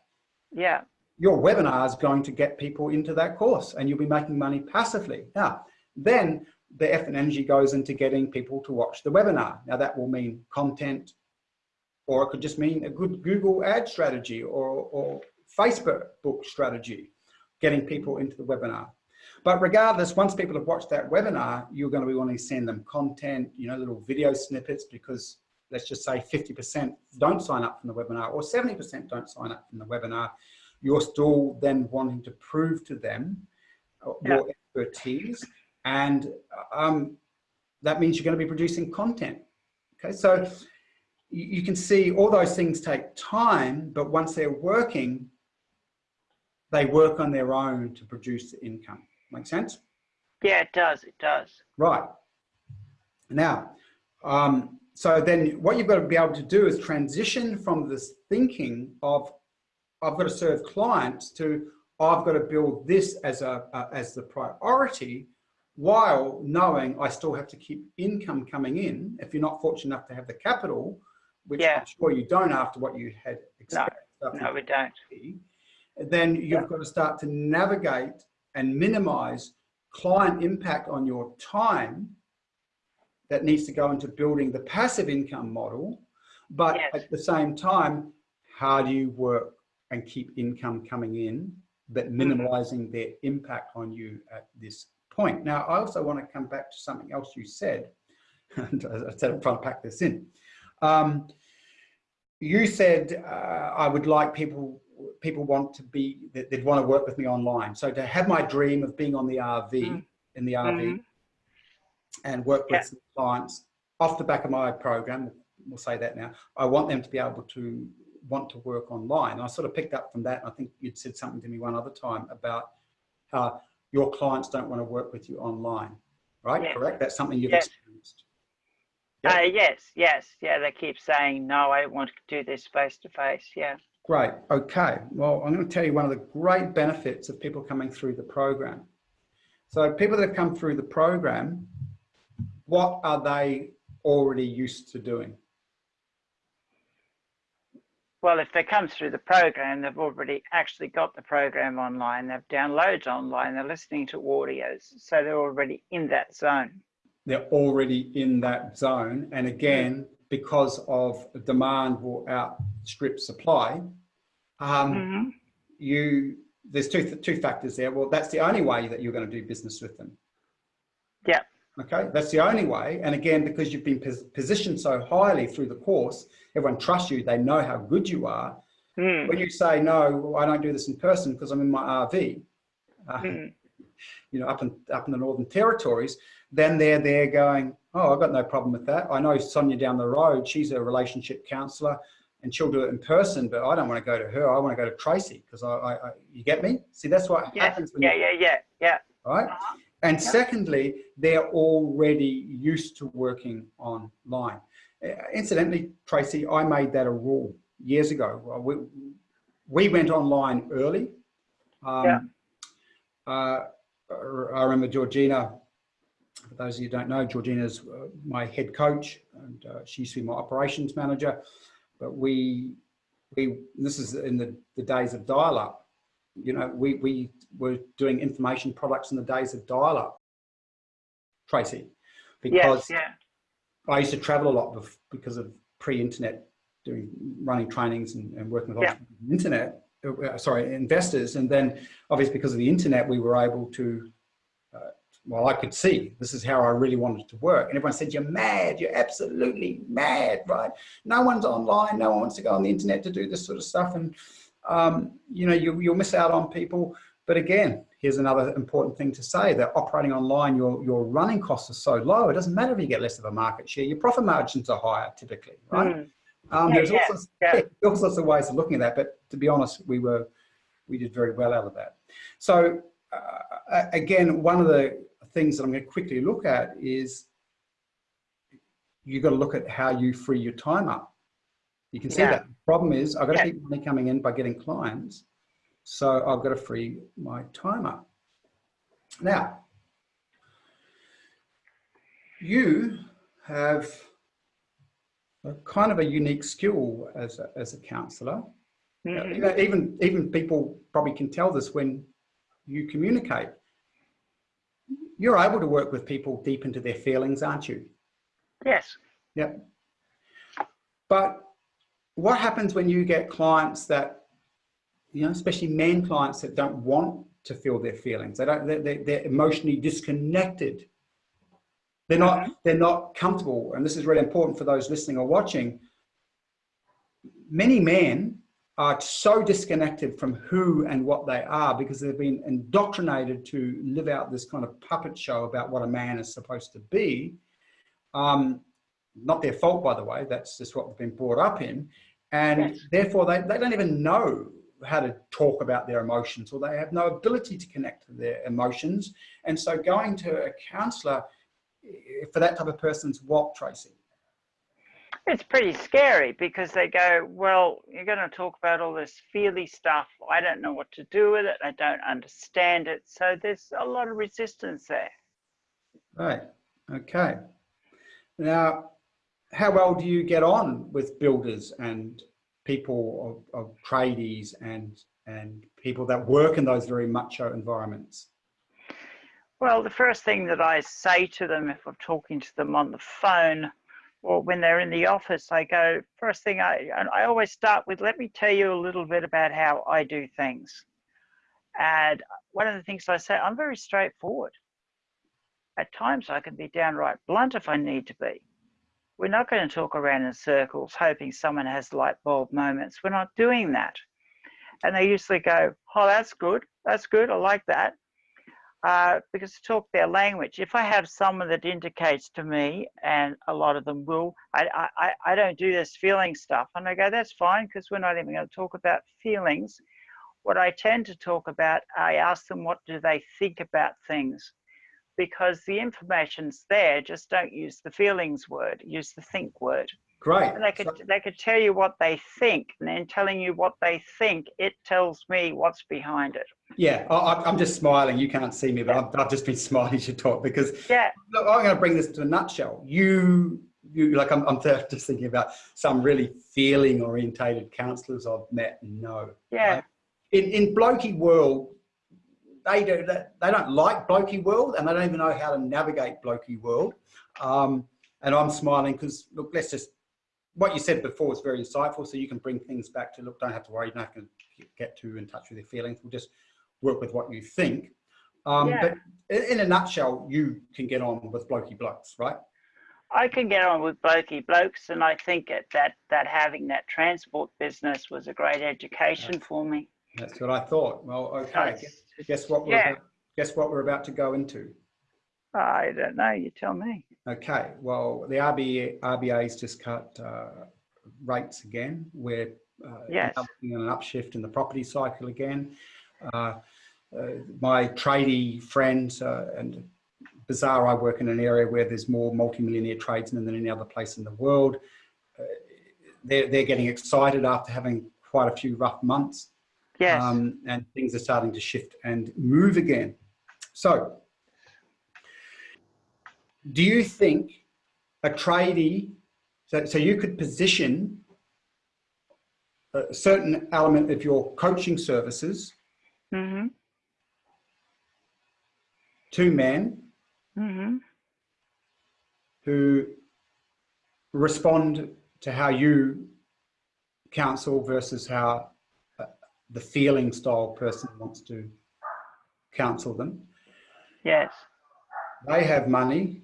Yeah. Your webinar is going to get people into that course and you'll be making money passively. Now, then the effort and energy goes into getting people to watch the webinar. Now that will mean content, or it could just mean a good Google ad strategy or, or Facebook book strategy, getting people into the webinar. But regardless, once people have watched that webinar, you're going to be wanting to send them content, you know, little video snippets because let's just say 50% don't sign up from the webinar or 70% don't sign up from the webinar. You're still then wanting to prove to them uh, yeah. your expertise and um, that means you're going to be producing content. Okay, so you, you can see all those things take time, but once they're working, they work on their own to produce the income. Make sense? Yeah, it does. It does. Right. Now, um, so then what you've got to be able to do is transition from this thinking of I've got to serve clients to I've got to build this as a uh, as the priority while knowing I still have to keep income coming in if you're not fortunate enough to have the capital, which Yeah. I'm sure you don't after what you had expected. No, we don't. Then you've Yeah. got to start to navigate and minimize client impact on your time that needs to go into building the passive income model. But Yes. at the same time, how do you work and keep income coming in, but Mm-hmm. minimizing their impact on you at this point? Now, I also want to come back to something else you said, and I said I'm trying to pack this in. Um, you said uh, I would like people people want to be, they'd want to work with me online. So to have my dream of being on the RV Mm. in the RV Mhm. and work with Yeah. some clients off the back of my program, we'll say that now. I want them to be able to want to work online. I sort of picked up from that. I think you'd said something to me one other time about how your clients don't want to work with you online, right? Yes. Correct? That's something you've Yes. experienced. Yeah. Uh, yes, yes, yeah. They keep saying no. I want to do this face to face. Yeah. Great. Okay. Well, I'm going to tell you one of the great benefits of people coming through the program. So people that have come through the program, what are they already used to doing? Well, if they come through the program, they've already actually got the program online. They've downloaded online. They're listening to audios, so they're already in that zone. They're already in that zone. And hmm. again, because of demand will outstrip supply, um, Mhm. you there's two two factors there. Well, that's the only way that you're going to do business with them. Yeah. Okay, that's the only way. And again, because you've been pos positioned so highly through the course, everyone trusts you. They know how good you are. Mm. When you say no, well, I don't do this in person because I'm in my RV, uh, Mm. You know, up in up in the Northern Territories, then they're there going, oh, I've got no problem with that. I know Sonia down the road. She's a relationship counsellor and she'll do it in person, but I don't want to go to her. I want to go to Tracy because I, I, I, you get me? See, that's what Yes. happens when Yeah, yeah, yeah, yeah. right? And secondly, they're already used to working online. Uh, incidentally, Tracy, I made that a rule years ago. We, we went online early. Um, Yeah. uh, I remember Georgina, for those of you who don't know, Georgina's uh, my head coach and uh, she used to be my operations manager. But we, we this is in the, the days of dial-up. You know, we, we were doing information products in the days of dial-up, Tracy, because Yes, yeah. I used to travel a lot because of pre-internet, doing running trainings and, and working with Yeah. the internet. Uh, Sorry, investors, and then obviously because of the internet, we were able to. Uh, well, I could see this is how I really wanted to work, and everyone said, "You're mad! You're absolutely mad!" Right? No one's online. No one wants to go on the internet to do this sort of stuff, and um, you know you, you'll miss out on people. But again, here's another important thing to say that operating online, your, your running costs are so low, it doesn't matter if you get less of a market share, your profit margins are higher typically, right? Mm. Um, Yeah, there's yeah, all, sorts, yeah. all sorts of ways of looking at that, but to be honest, we were, we did very well out of that. So uh, again, one of the things that I'm going to quickly look at is you've got to look at how you free your time up. You can see Yeah. that. The problem is I've got to keep money coming in by getting clients. So I've got to free my time up. Now, you have kind of a unique skill as a, as a counselor. Mhm. You know, even, even people probably can tell this when you communicate. you're able to work with people deep into their feelings, aren't you? Yes. Yep. But what happens when you get clients that, you know, especially men clients that don't want to feel their feelings? They don't. They're, they're emotionally disconnected. They're not. They're not comfortable, and this is really important for those listening or watching. Many men are so disconnected from who and what they are because they've been indoctrinated to live out this kind of puppet show about what a man is supposed to be. Um, not their fault, by the way, that's just what they've been brought up in. And yes. therefore, they, they don't even know how to talk about their emotions or they have no ability to connect to their emotions. And so going to a counselor for that type of person's what, Tracy? It's pretty scary because they go, well, you're going to talk about all this feely stuff. I don't know what to do with it. I don't understand it. So there's a lot of resistance there. Right. Okay. Now, how well do you get on with builders and people of, of tradies and and people that work in those very macho environments? Well, the first thing that I say to them if I'm talking to them on the phone or when they're in the office, I go, first thing I, I always start with, let me tell you a little bit about how I do things. And one of the things I say, I'm very straightforward. At times I can be downright blunt if I need to be. We're not going to talk around in circles hoping someone has light bulb moments. We're not doing that. And they usually go, oh, that's good. That's good. I like that uh, because talk their language, if I have someone that indicates to me, and a lot of them will, I, I, I don't do this feeling stuff. And I go, that's fine, because we're not even going to talk about feelings. What I tend to talk about, I ask them, what do they think about things? Because the information's there, just don't use the feelings word, use the think word. Great. They could so, they could tell you what they think, and then telling you what they think, it tells me what's behind it. Yeah, I, am just smiling. You can't see me, but I've, I've, just been smiling to talk because yeah. Look, I'm going to bring this to a nutshell. You, you like I'm, I'm just thinking about some really feeling orientated counsellors I've met. No. Yeah. Right? In in blokey world, they do that. They don't like blokey world, and they don't even know how to navigate blokey world. Um, and I'm smiling because look, let's just what you said before was very insightful. So you can bring things back to look. Don't have to worry. You don't have to get too in touch with your feelings. We'll just work with what you think. Um, yeah. But in a nutshell, you can get on with blokey blokes, right? I can get on with blokey blokes, and I think that that having that transport business was a great education for me. That's what I thought. Well, okay. Guess, guess, what? We're yeah. about, guess what we're about to go into. I don't know. You tell me. Okay. Well, the RBA RBA's just cut uh, rates again. We're uh, yes. at an upshift in the property cycle again. Uh, uh, my tradie friends uh, and bizarre, I work in an area where there's more multimillionaire tradesmen than any other place in the world. Uh, they're, they're getting excited after having quite a few rough months. Yes. Um, and things are starting to shift and move again. So, do you think a tradie, so, so you could position a certain element of your coaching services mm -hmm to men mm-hmm. who respond to how you counsel versus how uh, the feeling style person wants to counsel them. Yes. They have money,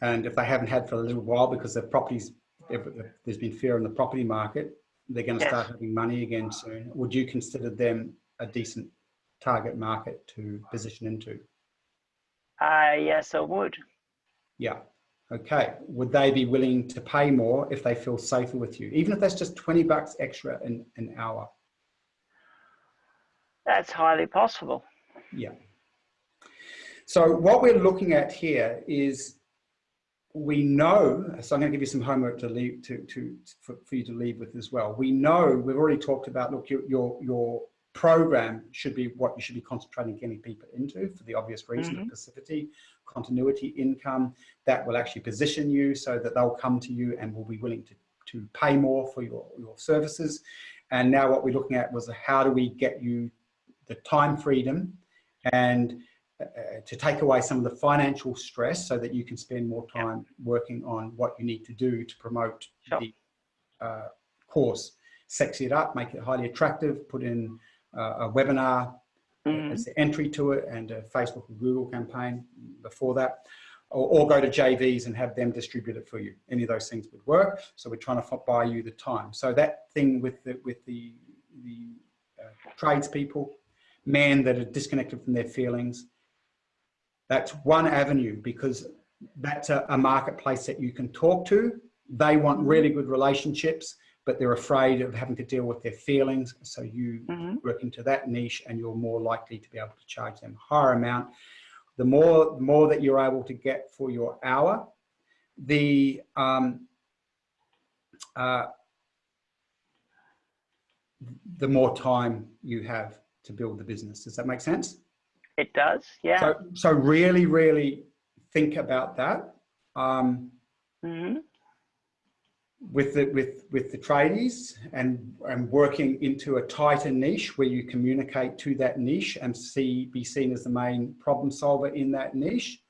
and if they haven't had for a little while because their properties, there's been fear in the property market, they're going to yes. start having money again soon. Would you consider them a decent target market to position into? Uh, yes, I would. Yeah. Okay. Would they be willing to pay more if they feel safer with you, even if that's just 20 bucks extra in an hour? That's highly possible. Yeah. So what we're looking at here is we know, so I'm going to give you some homework to leave to, to for, for you to leave with as well. We know we've already talked about, look, your, your, your program should be what you should be concentrating getting people into for the obvious reason mm -hmm. of passivity, continuity, income that will actually position you so that they'll come to you and will be willing to, to pay more for your, your services. And now what we're looking at was how do we get you the time freedom and uh, to take away some of the financial stress so that you can spend more time working on what you need to do to promote Sure. the uh, course. Sexy it up, make it highly attractive, put in uh, a webinar Mhm. as the entry to it and a Facebook and Google campaign before that. Or, or go to JVs and have them distribute it for you. Any of those things would work. So we're trying to buy you the time. So that thing with the, with the, the uh, tradespeople, men that are disconnected from their feelings, that's one avenue because that's a, a marketplace that you can talk to. They want really good relationships, but they're afraid of having to deal with their feelings. So you Mhm. work into that niche and you're more likely to be able to charge them a higher amount. The more, the more that you're able to get for your hour, the, um, uh, the more time you have to build the business. Does that make sense? It does, yeah. So, so really, really think about that. Um, Mhm. with the with with the tradies and and working into a tighter niche where you communicate to that niche and see be seen as the main problem solver in that niche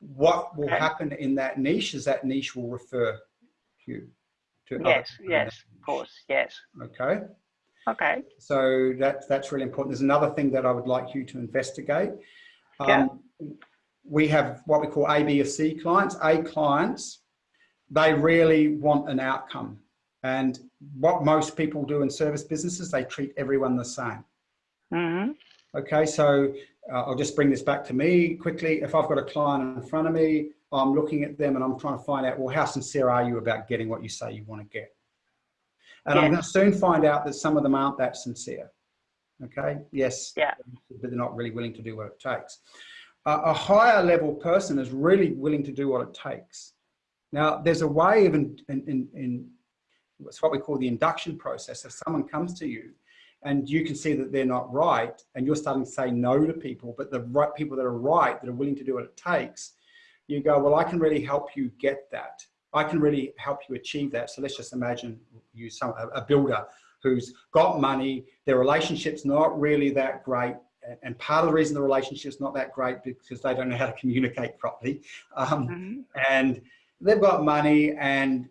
what will Okay. happen in that niche is that niche will refer you to Yes, yes, of course, yes. okay Okay, so that's that's really important. There's another thing that i would like you to investigate. Yeah. um, we have what we call a b or c clients. A clients they really want an outcome. And what most people do in service businesses they treat everyone the same. Hmm okay so uh, i'll just bring this back to me quickly. If i've got a client in front of me i'm looking at them and i'm trying to find out well how sincere are you about getting what you say you want to get and i'm going to soon find out that some of them aren't that sincere. Okay? Yes Yeah. but they're not really willing to do what it takes. A, a higher level person is really willing to do what it takes. Now there's a way of in, in, in, in it's what we call the induction process. If someone comes to you and you can see that they're not right and you're starting to say no to people but the right people that are right that are willing to do what it takes you go well i can really help you get that i can really help you achieve that. So let's just imagine you some a, builder who's got money their relationship's not really that great and- part of the reason the relationship's not that great because they don't know how to communicate properly. Um, hmm and they've got money and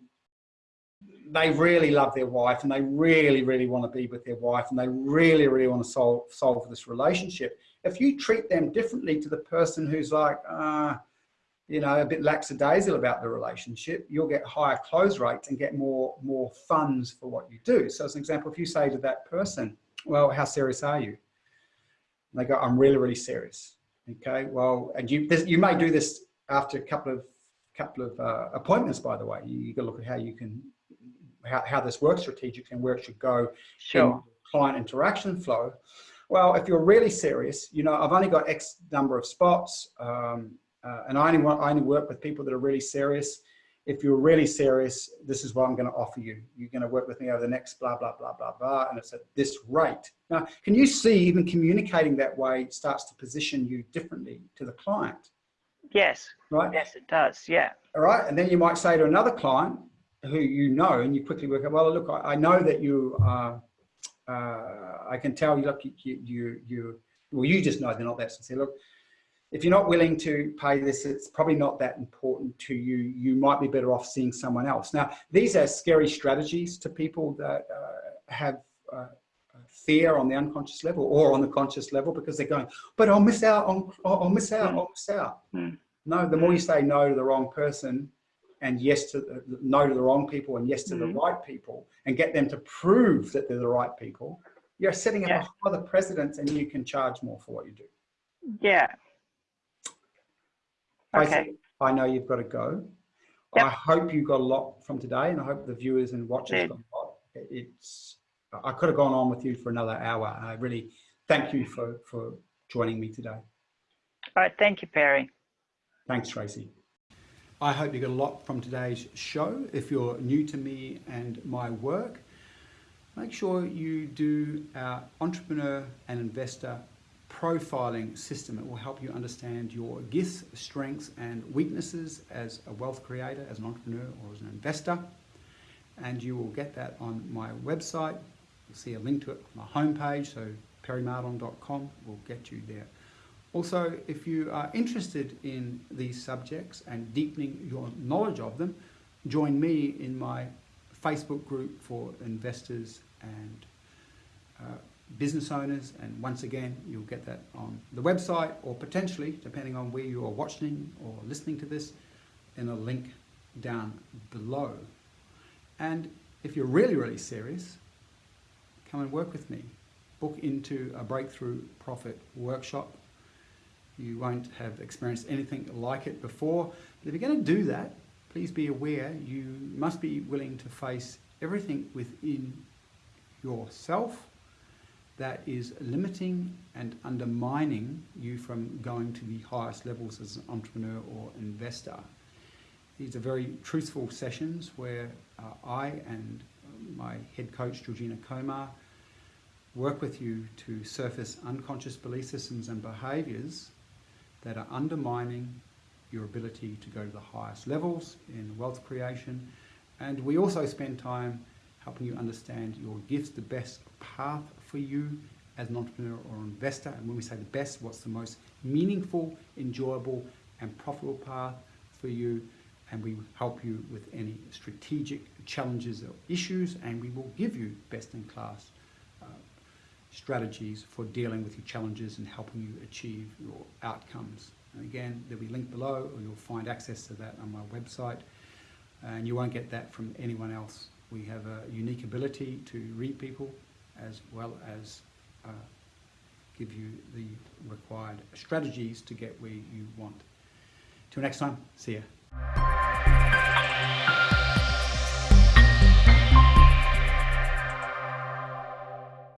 they really love their wife and they really, really want to be with their wife and they really, really want to solve, solve this relationship. If you treat them differently to the person who's like, uh, you know, a bit lackadaisical about the relationship, you'll get higher close rates and get more, more funds for what you do. So as an example, if you say to that person, well, how serious are you? And they go, I'm really, really serious. Okay, well, and you, you may do this after a couple of couple of uh, appointments, by the way. You, you got to look at how you can, how, how this works strategically and where it should go Sure. in client interaction flow. Well, if you're really serious, you know, I've only got X number of spots, um, uh, and I only want, I only work with people that are really serious. If you're really serious, this is what I'm going to offer you. You're going to work with me over the next blah blah blah blah blah, and it's at this rate. Now, can you see even communicating that way starts to position you differently to the client, Yes, right? yes, it does, yeah. All right. And then you might say to another client who you know, and you quickly work out, well, look, I, I know that you, uh, uh, I can tell you, look, you, you, you, well, you just know they're not that sincere. Look, if you're not willing to pay this, it's probably not that important to you. You might be better off seeing someone else. Now, these are scary strategies to people that uh, have uh, fear on the unconscious level or on the conscious level because they're going, but I'll miss out on, I'll miss out, I'll miss out. Mm. No, the more you say no to the wrong person and yes to the, no to the wrong people and yes to the Mhm. right people and get them to prove that they're the right people, you're setting up Yeah. other precedents and you can charge more for what you do. Yeah. Okay. I know you've got to go. Yep. I hope you got a lot from today and I hope the viewers and watchers got a lot. It's, I could have gone on with you for another hour. I really thank you for, for joining me today. All right. Thank you, Perry. Thanks, Tracy. I hope you got a lot from today's show. If you're new to me and my work, make sure you do our entrepreneur and investor profiling system. It will help you understand your gifts, strengths, and weaknesses as a wealth creator, as an entrepreneur, or as an investor. And you will get that on my website. You'll see a link to it on my homepage, so perrymardon.com will get you there. Also, if you are interested in these subjects and deepening your knowledge of them, join me in my Facebook group for investors and uh, business owners. And once again, you'll get that on the website or potentially, depending on where you are watching or listening to this, in a link down below. And if you're really, really serious, come and work with me. Book into a breakthrough profit workshop you won't have experienced anything like it before. But if you're going to do that, please be aware you must be willing to face everything within yourself that is limiting and undermining you from going to the highest levels as an entrepreneur or investor. These are very truthful sessions where uh, I and my head coach, Georgina Komar, work with you to surface unconscious belief systems and behaviors that are undermining your ability to go to the highest levels in wealth creation. And we also spend time helping you understand your gifts, the best path for you as an entrepreneur or investor. And when we say the best, what's the most meaningful, enjoyable, and profitable path for you. And we help you with any strategic challenges or issues, and we will give you best in class uh, strategies for dealing with your challenges and helping you achieve your outcomes. And again, there'll be a link below, or you'll find access to that on my website. And you won't get that from anyone else. We have a unique ability to read people as well as uh, give you the required strategies to get where you want. Till next time, see ya.